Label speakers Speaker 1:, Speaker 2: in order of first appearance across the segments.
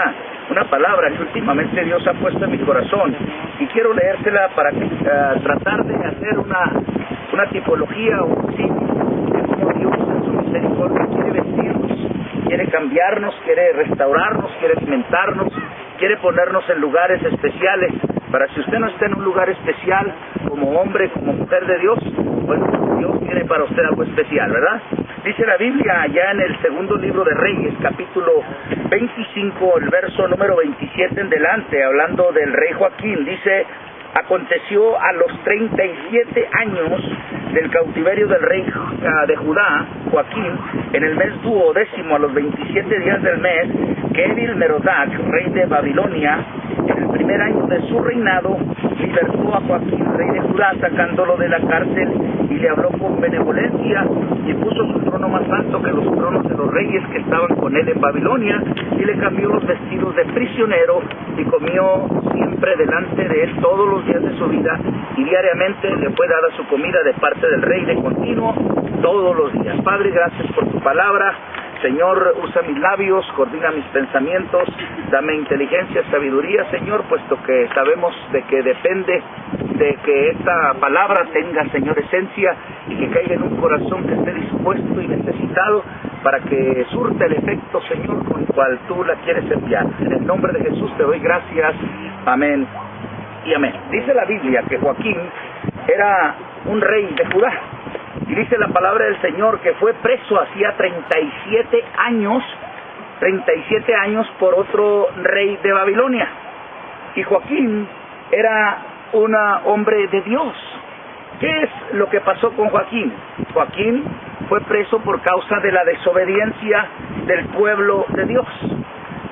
Speaker 1: una, una palabra que últimamente Dios ha puesto en mi corazón y quiero leérsela para ah, tratar de hacer una, una tipología o sí, de cómo Dios en su misericordia quiere vestirnos, quiere cambiarnos, quiere restaurarnos, quiere alimentarnos, quiere ponernos en lugares especiales para si usted no está en un lugar especial como hombre, como mujer de Dios, bueno, Dios tiene para usted algo especial, ¿verdad? Dice la Biblia allá en el segundo libro de Reyes, capítulo 25, el verso número 27 en delante, hablando del rey Joaquín, dice, aconteció a los 37 años del cautiverio del rey ah, de Judá, Joaquín, en el mes duodécimo, a los 27 días del mes, que Edil Merodac, rey de Babilonia, en el primer año de su reinado, libertó a Joaquín, rey de Judá, sacándolo de la cárcel y le habló con benevolencia y puso su trono más alto que los tronos de los reyes que estaban con él en Babilonia y le cambió los vestidos de prisionero y comió siempre delante de él todos los días de su vida y diariamente le fue dada su comida de parte del rey de continuo todos los días. Padre, gracias por tu palabra. Señor, usa mis labios, coordina mis pensamientos, dame inteligencia, sabiduría, Señor, puesto que sabemos de que depende de que esta palabra tenga, Señor, esencia y que caiga en un corazón que esté dispuesto y necesitado para que surta el efecto, Señor, con el cual tú la quieres enviar. En el nombre de Jesús te doy gracias. Amén y amén. Dice la Biblia que Joaquín era un rey de Judá. Y dice la palabra del Señor que fue preso hacía 37 años, 37 años por otro rey de Babilonia. Y Joaquín era un hombre de Dios. ¿Qué es lo que pasó con Joaquín? Joaquín fue preso por causa de la desobediencia del pueblo de Dios.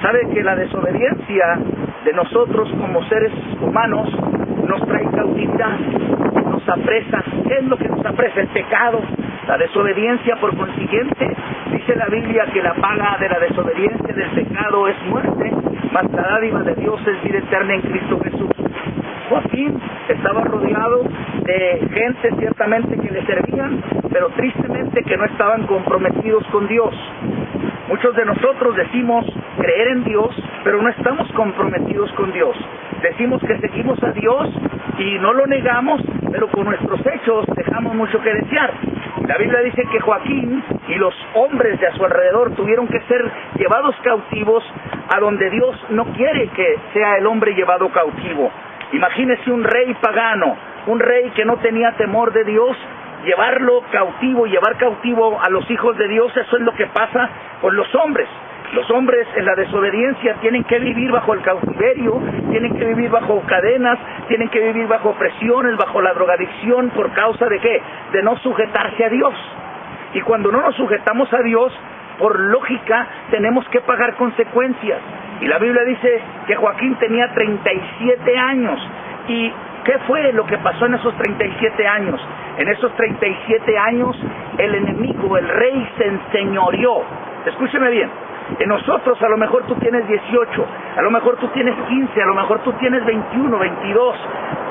Speaker 1: ¿Sabe que la desobediencia de nosotros como seres humanos nos trae cautividad, nos apresa. ¿Qué es lo que nos apresa? El pecado, la desobediencia. Por consiguiente, dice la Biblia que la paga de la desobediencia del pecado es muerte, mas la dádiva de Dios es vida eterna en Cristo Jesús. Joaquín estaba rodeado de gente ciertamente que le servían, pero tristemente que no estaban comprometidos con Dios. Muchos de nosotros decimos creer en Dios, pero no estamos comprometidos con Dios. Decimos que seguimos a Dios y no lo negamos, pero con nuestros hechos dejamos mucho que desear. La Biblia dice que Joaquín y los hombres de a su alrededor tuvieron que ser llevados cautivos a donde Dios no quiere que sea el hombre llevado cautivo. Imagínese un rey pagano, un rey que no tenía temor de Dios, llevarlo cautivo, llevar cautivo a los hijos de Dios, eso es lo que pasa con los hombres. Los hombres en la desobediencia tienen que vivir bajo el cautiverio, tienen que vivir bajo cadenas, tienen que vivir bajo presiones, bajo la drogadicción, por causa de qué? De no sujetarse a Dios. Y cuando no nos sujetamos a Dios, por lógica, tenemos que pagar consecuencias. Y la Biblia dice que Joaquín tenía 37 años. ¿Y qué fue lo que pasó en esos 37 años? En esos 37 años el enemigo, el rey, se enseñoreó. Escúcheme bien. En nosotros a lo mejor tú tienes 18, a lo mejor tú tienes 15, a lo mejor tú tienes 21, 22.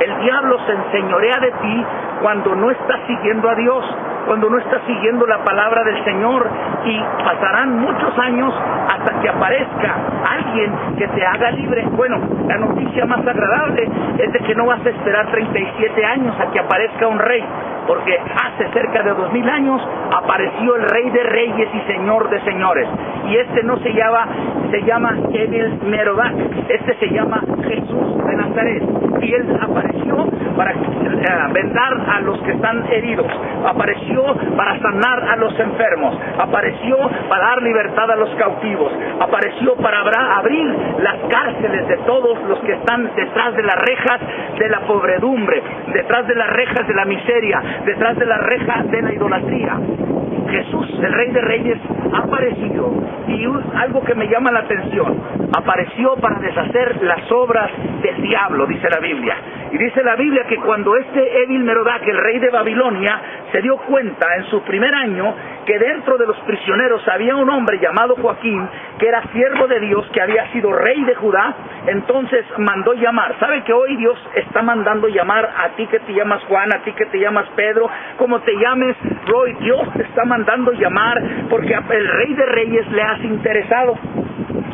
Speaker 1: El diablo se enseñorea de ti cuando no estás siguiendo a Dios, cuando no estás siguiendo la palabra del Señor y pasarán muchos años hasta que aparezca alguien que te haga libre. Bueno, la noticia más agradable es de que no vas a esperar 37 años a que aparezca un rey, porque hace cerca de dos mil años apareció el rey de reyes y señor de señores. Y este no se llama, se llama Evil Merodac, este se llama Jesús de Nazaret. Y él apareció para vendar a los que están heridos, apareció para sanar a los enfermos, apareció para dar libertad a los cautivos, apareció para abrir las cárceles de todos los que están detrás de las rejas de la pobredumbre, detrás de las rejas de la miseria, detrás de las rejas de la idolatría. Jesús, el Rey de Reyes, apareció y algo que me llama la atención, apareció para deshacer las obras del diablo, dice la Biblia. Y dice la Biblia que cuando este Evil Merodac, el rey de Babilonia, se dio cuenta en su primer año que dentro de los prisioneros había un hombre llamado Joaquín, que era siervo de Dios, que había sido rey de Judá, entonces mandó llamar. ¿Sabe que hoy Dios está mandando llamar a ti que te llamas Juan, a ti que te llamas Pedro, como te llames Roy? Dios te está mandando llamar porque el rey de reyes le has interesado.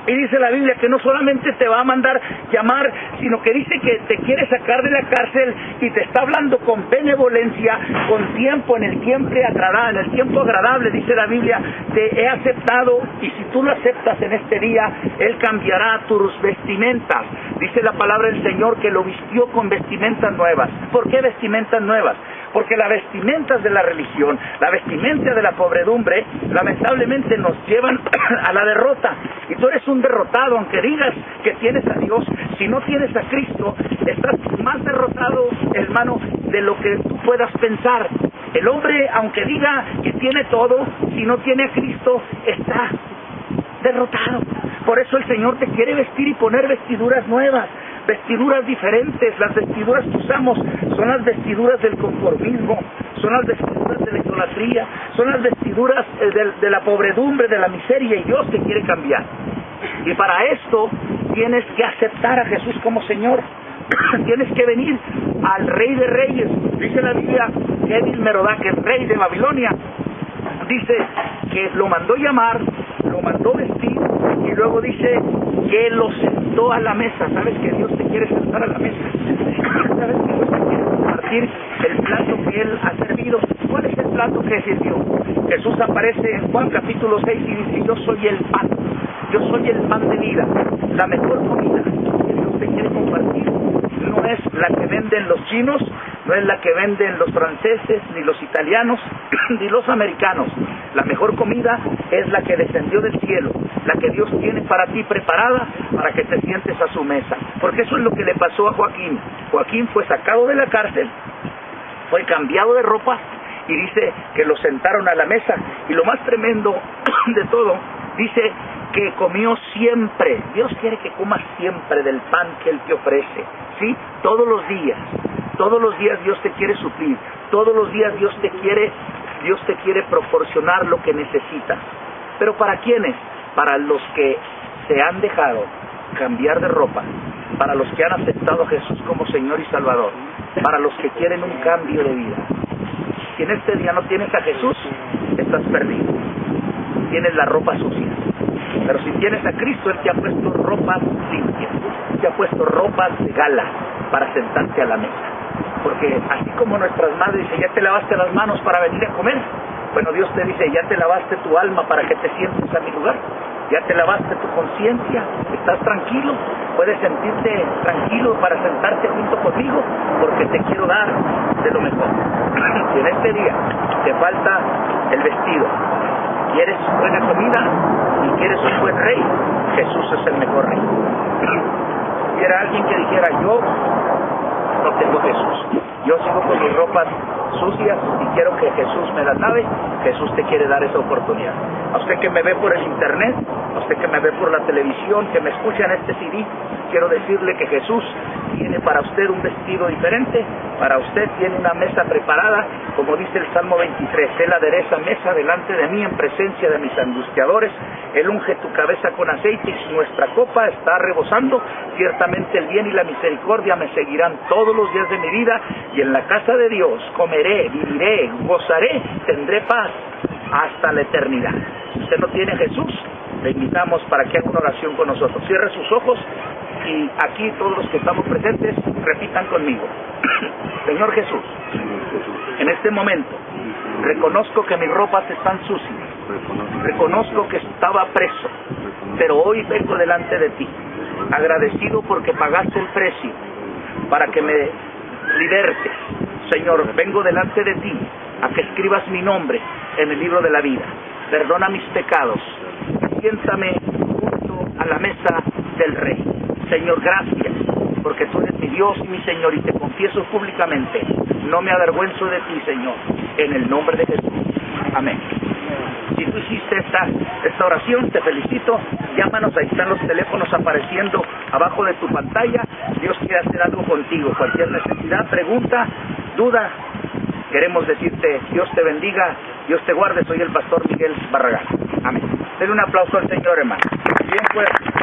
Speaker 1: Y dice la Biblia que no solamente te va a mandar llamar, sino que dice que te quiere sacar de la cárcel y te está hablando con benevolencia, con tiempo, en el tiempo agradable, en el tiempo agradable, dice la Biblia, te he aceptado y si tú lo aceptas en este día, Él cambiará tus vestimentas. Dice la palabra del Señor que lo vistió con vestimentas nuevas. ¿Por qué vestimentas nuevas? Porque las vestimentas de la religión, la vestimenta de la pobredumbre, lamentablemente nos llevan a la derrota. Y tú eres un derrotado, aunque digas que tienes a Dios, si no tienes a Cristo, estás más derrotado, hermano, de lo que puedas pensar. El hombre, aunque diga que tiene todo, si no tiene a Cristo, está derrotado. Por eso el Señor te quiere vestir y poner vestiduras nuevas vestiduras diferentes. Las vestiduras que usamos son las vestiduras del conformismo, son las vestiduras de la idolatría, son las vestiduras eh, de, la pobredumbre, de la miseria y Dios te quiere cambiar. Y para esto tienes que aceptar a Jesús como Señor. tienes que venir al Rey de Reyes. Dice la Biblia que Edil el rey de Babilonia, dice que lo mandó llamar, lo mandó vestir y luego dice que lo sentó a la mesa. ¿Sabes que Dios te quiere sentar a la mesa? ¿Sabes que Dios te quiere compartir el plato que Él ha servido? ¿Cuál es el plato que sirvió? Jesús aparece en Juan capítulo 6 y dice, yo soy el pan, yo soy el pan de vida, la mejor comida que Dios te quiere compartir no es la que venden los chinos, no es la que venden los franceses, ni los italianos, ni los americanos. La mejor comida es la que descendió del cielo, la que Dios tiene para ti preparada para que te sientes a su mesa. Porque eso es lo que le pasó a Joaquín. Joaquín fue sacado de la cárcel, fue cambiado de ropa y dice que lo sentaron a la mesa. Y lo más tremendo de todo, dice que comió siempre. Dios quiere que comas siempre del pan que Él te ofrece. ¿Sí? Todos los días. Todos los días Dios te quiere suplir. Todos los días Dios te quiere, Dios te quiere proporcionar lo que necesitas. Pero ¿para quiénes? Para los que se han dejado cambiar de ropa, para los que han aceptado a Jesús como Señor y Salvador, para los que quieren un cambio de vida. Si en este día no tienes a Jesús, estás perdido. Tienes la ropa sucia. Pero si tienes a Cristo, Él te ha puesto ropas limpias, te ha puesto ropas de gala para sentarte a la mesa. Porque así como nuestras madres ya te lavaste las manos para venir a comer, bueno, Dios te dice, ya te lavaste tu alma para que te sientes a mi lugar, ya te lavaste tu conciencia, estás tranquilo, puedes sentirte tranquilo para sentarte junto conmigo, porque te quiero dar de lo mejor. Si en este día te falta el vestido, quieres buena comida y quieres un buen rey, Jesús es el mejor rey. Si era alguien que dijera, yo no tengo Jesús, yo sigo con mis ropas sucias y quiero que Jesús me la lave, Jesús te quiere dar esa oportunidad. A usted que me ve por el internet, a usted que me ve por la televisión, que me escucha en este CD, quiero decirle que Jesús tiene para usted un vestido diferente, para usted tiene una mesa preparada, como dice el Salmo 23, Él adereza mesa delante de mí en presencia de mis angustiadores, Él unge tu cabeza con aceite y nuestra copa está rebosando, ciertamente el bien y la misericordia me seguirán todos los días de mi vida y en la casa de Dios comeré, viviré, gozaré, tendré paz hasta la eternidad. Si usted no tiene Jesús, le invitamos para que haga una oración con nosotros. Cierre sus ojos y aquí todos los que estamos presentes repitan conmigo. Señor Jesús, en este momento reconozco que mis ropas están sucias, reconozco que estaba preso, pero hoy vengo delante de ti, agradecido porque pagaste el precio para que me libertes. Señor, vengo delante de ti a que escribas mi nombre en el libro de la vida. Perdona mis pecados. Siéntame junto a la mesa del Rey. Señor, gracias, porque tú eres mi Dios y mi Señor y te confieso públicamente. No me avergüenzo de ti, Señor, en el nombre de Jesús. Amén. Si tú hiciste esta, esta oración, te felicito. Llámanos, ahí están los teléfonos apareciendo abajo de tu pantalla. Dios quiere hacer algo contigo. Cualquier necesidad, pregunta, duda, queremos decirte, Dios te bendiga, Dios te guarde. Soy el pastor Miguel Barragán. Amén. Denle un aplauso al Señor, hermano. Bien, pues.